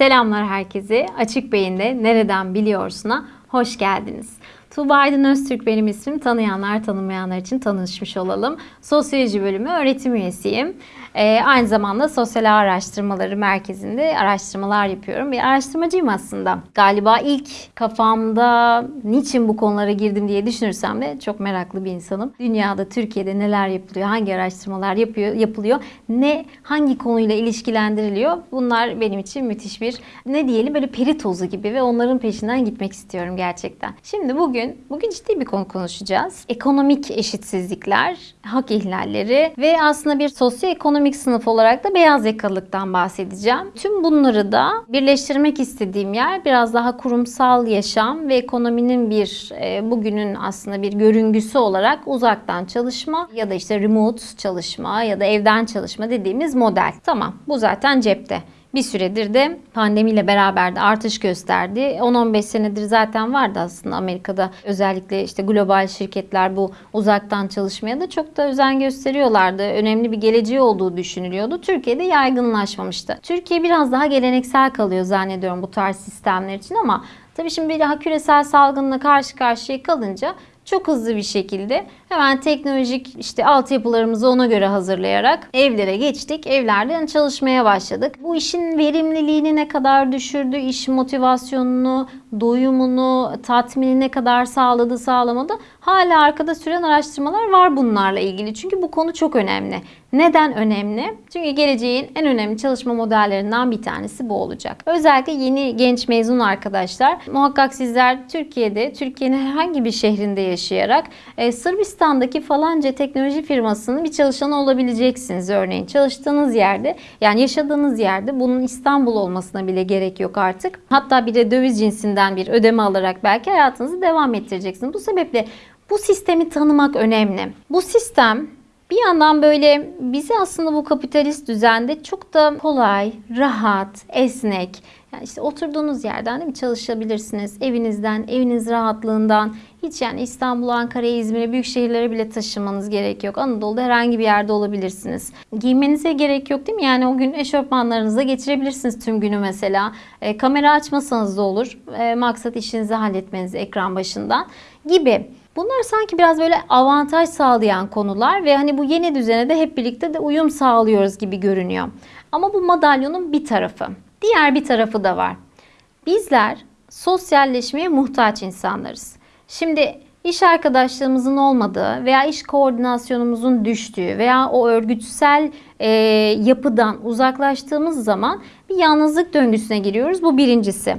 Selamlar herkese. Açık Beyin'de Nereden Biliyorsun'a hoş geldiniz. Tuğba Aydın Öztürk benim ismim. Tanıyanlar tanımayanlar için tanışmış olalım. Sosyoloji bölümü öğretim üyesiyim. Ee, aynı zamanda Sosyal Araştırmaları Merkezi'nde araştırmalar yapıyorum. Bir araştırmacıyım aslında. Galiba ilk kafamda niçin bu konulara girdim diye düşünürsem de çok meraklı bir insanım. Dünyada, Türkiye'de neler yapılıyor, hangi araştırmalar yapıyor, yapılıyor, ne hangi konuyla ilişkilendiriliyor bunlar benim için müthiş bir ne diyelim böyle peri tozu gibi ve onların peşinden gitmek istiyorum gerçekten. Şimdi bugün, bugün ciddi bir konu konuşacağız. Ekonomik eşitsizlikler, hak ihlalleri ve aslında bir sosyoekonomik sınıf olarak da beyaz yakalılıktan bahsedeceğim. Tüm bunları da birleştirmek istediğim yer biraz daha kurumsal yaşam ve ekonominin bir e, bugünün aslında bir görüngüsü olarak uzaktan çalışma ya da işte remote çalışma ya da evden çalışma dediğimiz model. Tamam bu zaten cepte. Bir süredir de pandemiyle beraber de artış gösterdi. 10-15 senedir zaten vardı aslında Amerika'da özellikle işte global şirketler bu uzaktan çalışmaya da çok da özen gösteriyorlardı. Önemli bir geleceği olduğu düşünülüyordu. Türkiye'de yaygınlaşmamıştı. Türkiye biraz daha geleneksel kalıyor zannediyorum bu tarz sistemler için ama tabii şimdi daha küresel salgınla karşı karşıya kalınca çok hızlı bir şekilde hemen teknolojik işte altyapılarımızı ona göre hazırlayarak evlere geçtik. Evlerden çalışmaya başladık. Bu işin verimliliğini ne kadar düşürdü, iş motivasyonunu, doyumunu, tatminini ne kadar sağladı, sağlamadı. Hala arkada süren araştırmalar var bunlarla ilgili. Çünkü bu konu çok önemli. Neden önemli? Çünkü geleceğin en önemli çalışma modellerinden bir tanesi bu olacak. Özellikle yeni genç mezun arkadaşlar muhakkak sizler Türkiye'de, Türkiye'nin herhangi bir şehrinde yaşayarak e, Sırbistan'daki falanca teknoloji firmasının bir çalışanı olabileceksiniz örneğin. Çalıştığınız yerde yani yaşadığınız yerde bunun İstanbul olmasına bile gerek yok artık. Hatta bir de döviz cinsinden bir ödeme alarak belki hayatınızı devam ettireceksiniz. Bu sebeple bu sistemi tanımak önemli. Bu sistem bir yandan böyle bizi aslında bu kapitalist düzende çok da kolay, rahat, esnek, yani işte oturduğunuz yerden değil mi çalışabilirsiniz. Evinizden, eviniz rahatlığından hiç yani İstanbul, Ankara, İzmir'e büyük şehirlere bile taşımanız gerek yok. Anadolu'da herhangi bir yerde olabilirsiniz. Giymenize gerek yok değil mi? Yani o gün eşofmanlarınıza geçirebilirsiniz tüm günü mesela. E, kamera açmasanız da olur. E, maksat işinizi halletmeniz ekran başından gibi. Bunlar sanki biraz böyle avantaj sağlayan konular ve hani bu yeni düzene de hep birlikte de uyum sağlıyoruz gibi görünüyor. Ama bu madalyonun bir tarafı. Diğer bir tarafı da var. Bizler sosyalleşmeye muhtaç insanlarız. Şimdi iş arkadaşlığımızın olmadığı veya iş koordinasyonumuzun düştüğü veya o örgütsel e, yapıdan uzaklaştığımız zaman bir yalnızlık döngüsüne giriyoruz. Bu birincisi.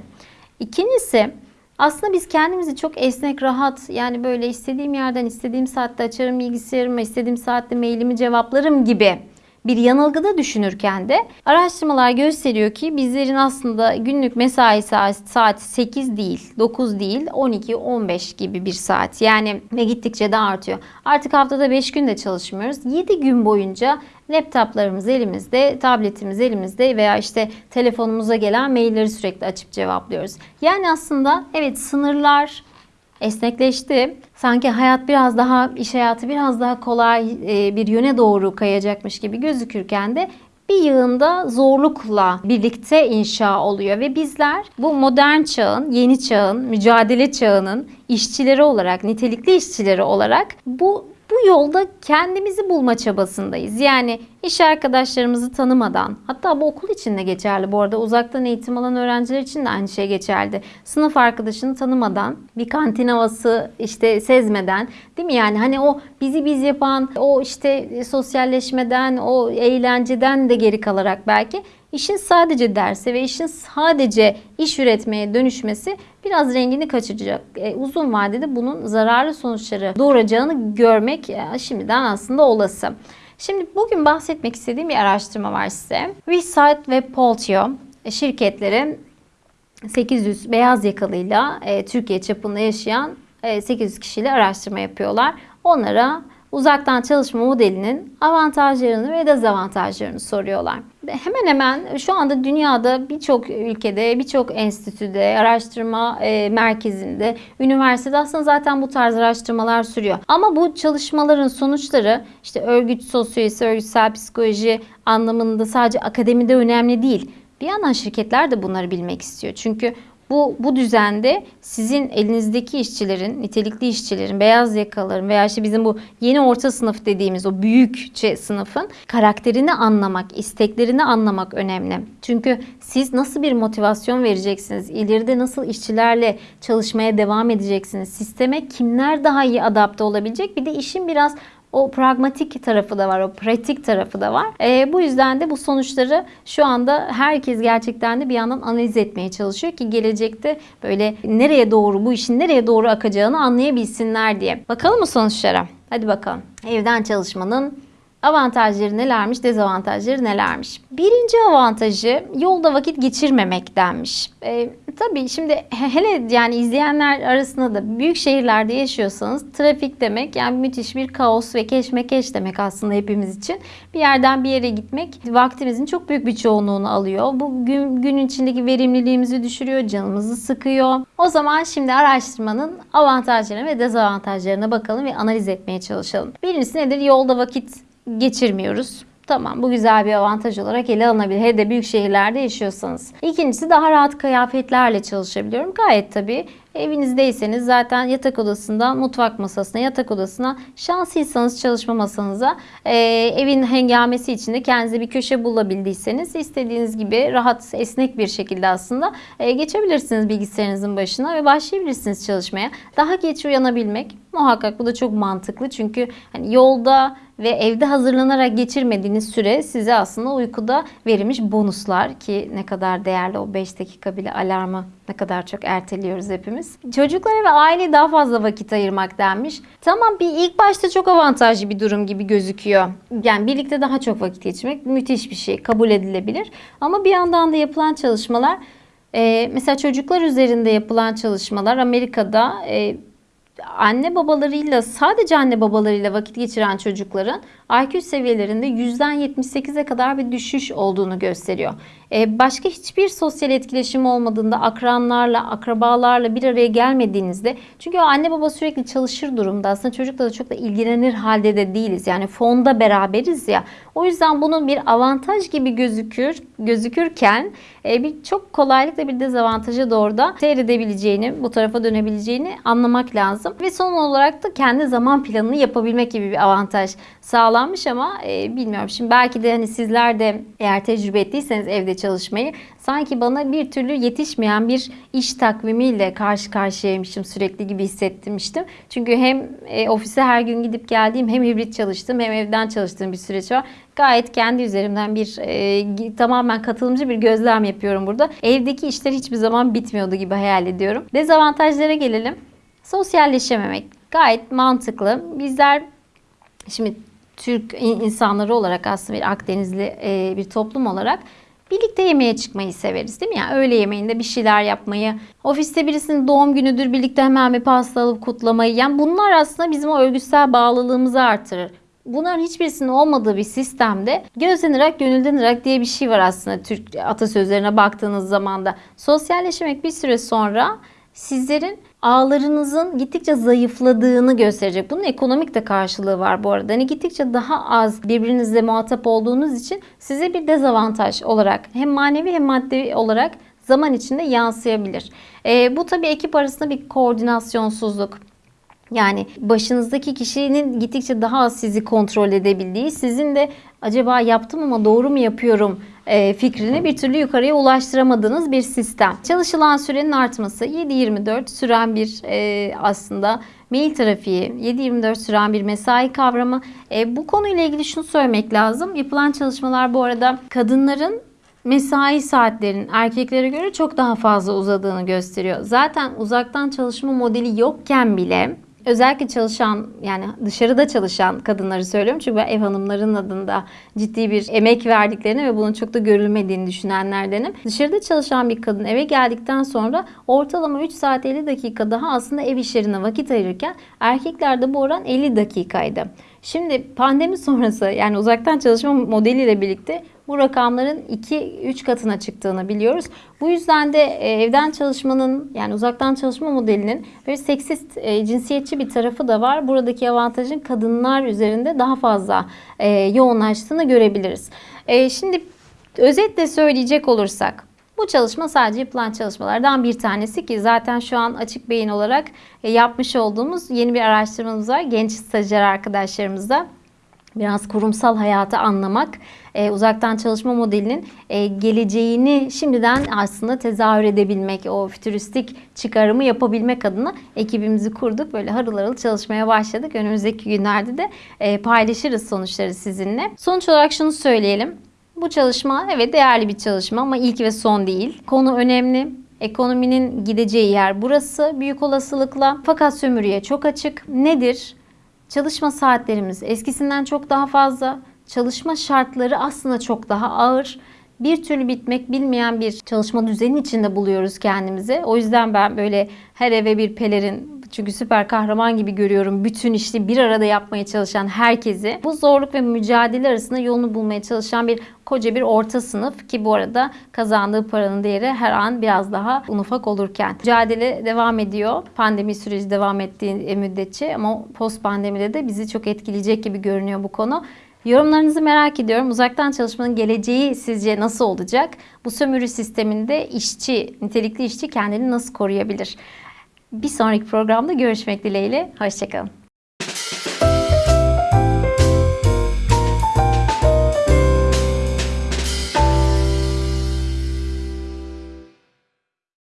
İkincisi aslında biz kendimizi çok esnek, rahat yani böyle istediğim yerden istediğim saatte açarım bilgisayarımı, istediğim saatte mailimi cevaplarım gibi bir yanılgıda düşünürken de araştırmalar gösteriyor ki bizlerin aslında günlük mesai saati 8 değil, 9 değil, 12, 15 gibi bir saat. Yani ve gittikçe de artıyor. Artık haftada 5 gün de çalışmıyoruz. 7 gün boyunca laptoplarımız elimizde, tabletimiz elimizde veya işte telefonumuza gelen mailleri sürekli açıp cevaplıyoruz. Yani aslında evet sınırlar esnekleşti. Sanki hayat biraz daha, iş hayatı biraz daha kolay e, bir yöne doğru kayacakmış gibi gözükürken de bir yığında zorlukla birlikte inşa oluyor ve bizler bu modern çağın, yeni çağın, mücadele çağının işçileri olarak, nitelikli işçileri olarak bu bu yolda kendimizi bulma çabasındayız. Yani iş arkadaşlarımızı tanımadan, hatta bu okul için de geçerli bu arada uzaktan eğitim alan öğrenciler için de aynı şey geçerli. Sınıf arkadaşını tanımadan, bir kantin havası işte sezmeden, değil mi? Yani hani o bizi biz yapan, o işte sosyalleşmeden, o eğlenceden de geri kalarak belki işin sadece derse ve işin sadece iş üretmeye dönüşmesi biraz rengini kaçıracak. E, uzun vadede bunun zararlı sonuçları doğuracağını görmek e, şimdiden aslında olası. Şimdi bugün bahsetmek istediğim bir araştırma var size. Resite ve Poltio şirketleri 800 beyaz yakalıyla e, Türkiye çapında yaşayan e, 800 kişiyle araştırma yapıyorlar. Onlara uzaktan çalışma modelinin avantajlarını ve dezavantajlarını soruyorlar. Hemen hemen şu anda dünyada birçok ülkede, birçok enstitüde, araştırma e, merkezinde, üniversitede aslında zaten bu tarz araştırmalar sürüyor. Ama bu çalışmaların sonuçları işte örgüt sosyolojisi, örgütsel psikoloji anlamında sadece akademide önemli değil Bir yandan şirketler de bunları bilmek istiyor. Çünkü bu, bu düzende sizin elinizdeki işçilerin, nitelikli işçilerin, beyaz yakalıların veya işte bizim bu yeni orta sınıf dediğimiz o büyükçe sınıfın karakterini anlamak, isteklerini anlamak önemli. Çünkü siz nasıl bir motivasyon vereceksiniz, ileride nasıl işçilerle çalışmaya devam edeceksiniz, sisteme kimler daha iyi adapte olabilecek? Bir de işin biraz o pragmatik tarafı da var, o pratik tarafı da var. E, bu yüzden de bu sonuçları şu anda herkes gerçekten de bir yandan analiz etmeye çalışıyor ki gelecekte böyle nereye doğru, bu işin nereye doğru akacağını anlayabilsinler diye. Bakalım mı sonuçlara? Hadi bakalım. Evden çalışmanın Avantajları nelermiş, dezavantajları nelermiş? Birinci avantajı yolda vakit geçirmemek denmiş. E, tabii şimdi hele yani izleyenler arasında da büyük şehirlerde yaşıyorsanız trafik demek yani müthiş bir kaos ve keşmekeş demek aslında hepimiz için. Bir yerden bir yere gitmek vaktimizin çok büyük bir çoğunluğunu alıyor. Bu gün, gün içindeki verimliliğimizi düşürüyor, canımızı sıkıyor. O zaman şimdi araştırmanın avantajlarına ve dezavantajlarına bakalım ve analiz etmeye çalışalım. Birincisi nedir? Yolda vakit geçirmiyoruz. Tamam bu güzel bir avantaj olarak ele alınabilir. Hele de büyük şehirlerde yaşıyorsanız. İkincisi daha rahat kıyafetlerle çalışabiliyorum. Gayet tabii evinizdeyseniz zaten yatak odasından mutfak masasına, yatak odasına şanslıysanız çalışma masanıza e, evin hengamesi içinde kendinize bir köşe bulabildiyseniz istediğiniz gibi rahat, esnek bir şekilde aslında e, geçebilirsiniz bilgisayarınızın başına ve başlayabilirsiniz çalışmaya. Daha geç uyanabilmek muhakkak bu da çok mantıklı çünkü hani yolda ve evde hazırlanarak geçirmediğiniz süre size aslında uykuda verilmiş bonuslar ki ne kadar değerli o 5 dakika bile alarmı ne kadar çok erteliyoruz hepimiz. Çocuklara ve aileye daha fazla vakit ayırmak denmiş. Tamam bir ilk başta çok avantajlı bir durum gibi gözüküyor. Yani birlikte daha çok vakit geçirmek müthiş bir şey. Kabul edilebilir. Ama bir yandan da yapılan çalışmalar e, mesela çocuklar üzerinde yapılan çalışmalar Amerika'da e, anne babalarıyla sadece anne babalarıyla vakit geçiren çocukların IQ seviyelerinde yüzden %78'e kadar bir düşüş olduğunu gösteriyor. Ee, başka hiçbir sosyal etkileşim olmadığında akranlarla, akrabalarla bir araya gelmediğinizde çünkü o anne baba sürekli çalışır durumda aslında çocukla da çok da ilgilenir halde de değiliz. Yani fonda beraberiz ya. O yüzden bunun bir avantaj gibi gözükür gözükürken e, bir çok kolaylıkla bir dezavantaja doğru da seyredebileceğini, bu tarafa dönebileceğini anlamak lazım. Ve son olarak da kendi zaman planını yapabilmek gibi bir avantaj sağlanmış ama e, bilmiyorum. Şimdi belki de hani sizler de eğer tecrübe ettiyseniz evde çalışmayı sanki bana bir türlü yetişmeyen bir iş takvimiyle karşı karşıyaymışım sürekli gibi hissettirmiştim. Çünkü hem e, ofise her gün gidip geldiğim hem hibrit çalıştım hem evden çalıştığım bir süreç var. Gayet kendi üzerimden bir e, tamamen katılımcı bir gözlem yapıyorum burada. Evdeki işler hiçbir zaman bitmiyordu gibi hayal ediyorum. Dezavantajlara gelelim. Sosyalleşememek gayet mantıklı. Bizler şimdi Türk insanları olarak aslında bir Akdenizli e, bir toplum olarak birlikte yemeğe çıkmayı severiz değil mi? Yani öğle yemeğinde bir şeyler yapmayı, ofiste birisinin doğum günüdür birlikte hemen bir pasta alıp kutlamayı. Yani bunlar aslında bizim o örgütsel bağlılığımızı artırır. Bunların hiçbirisinin olmadığı bir sistemde gözden ırak gönülden ırak diye bir şey var aslında Türk atasözlerine baktığınız zaman da. Sosyalleşmek bir süre sonra sizlerin ağlarınızın gittikçe zayıfladığını gösterecek. Bunun ekonomik de karşılığı var bu arada. Hani gittikçe daha az birbirinizle muhatap olduğunuz için size bir dezavantaj olarak hem manevi hem maddi olarak zaman içinde yansıyabilir. E, bu tabii ekip arasında bir koordinasyonsuzluk. Yani başınızdaki kişinin gittikçe daha az sizi kontrol edebildiği, sizin de acaba yaptım ama doğru mu yapıyorum e, fikrini bir türlü yukarıya ulaştıramadığınız bir sistem. Çalışılan sürenin artması 7-24 süren bir e, aslında mail trafiği, 7-24 süren bir mesai kavramı. E, bu konuyla ilgili şunu söylemek lazım. Yapılan çalışmalar bu arada kadınların mesai saatlerinin erkeklere göre çok daha fazla uzadığını gösteriyor. Zaten uzaktan çalışma modeli yokken bile özellikle çalışan yani dışarıda çalışan kadınları söylüyorum. Çünkü ben ev hanımların adında ciddi bir emek verdiklerini ve bunun çok da görülmediğini düşünenlerdenim. Dışarıda çalışan bir kadın eve geldikten sonra ortalama 3 saat 50 dakika daha aslında ev işlerine vakit ayırırken erkeklerde bu oran 50 dakikaydı. Şimdi pandemi sonrası yani uzaktan çalışma modeliyle birlikte bu rakamların 2-3 katına çıktığını biliyoruz. Bu yüzden de e, evden çalışmanın yani uzaktan çalışma modelinin böyle seksist, e, cinsiyetçi bir tarafı da var. Buradaki avantajın kadınlar üzerinde daha fazla e, yoğunlaştığını görebiliriz. Şimdi Özetle söyleyecek olursak bu çalışma sadece yapılan çalışmalardan bir tanesi ki zaten şu an açık beyin olarak yapmış olduğumuz yeni bir araştırmamız var. Genç stajyer arkadaşlarımızla biraz kurumsal hayatı anlamak, e, uzaktan çalışma modelinin e, geleceğini şimdiden aslında tezahür edebilmek, o fütüristik çıkarımı yapabilmek adına ekibimizi kurduk. Böyle harıl harıl çalışmaya başladık. Önümüzdeki günlerde de e, paylaşırız sonuçları sizinle. Sonuç olarak şunu söyleyelim. Bu çalışma evet değerli bir çalışma ama ilk ve son değil. Konu önemli. Ekonominin gideceği yer burası büyük olasılıkla. Fakat sömürüye çok açık. Nedir? Çalışma saatlerimiz eskisinden çok daha fazla. Çalışma şartları aslında çok daha ağır. Bir türlü bitmek bilmeyen bir çalışma düzeni içinde buluyoruz kendimizi. O yüzden ben böyle her eve bir pelerin çünkü süper kahraman gibi görüyorum bütün işi bir arada yapmaya çalışan herkesi. Bu zorluk ve mücadele arasında yolunu bulmaya çalışan bir koca bir orta sınıf ki bu arada kazandığı paranın değeri her an biraz daha un ufak olurken. Mücadele devam ediyor. Pandemi süreci devam ettiği müddetçe ama post pandemide de bizi çok etkileyecek gibi görünüyor bu konu. Yorumlarınızı merak ediyorum. Uzaktan çalışmanın geleceği sizce nasıl olacak? Bu sömürü sisteminde işçi, nitelikli işçi kendini nasıl koruyabilir? Bir sonraki programda görüşmek dileğiyle. Hoşçakalın.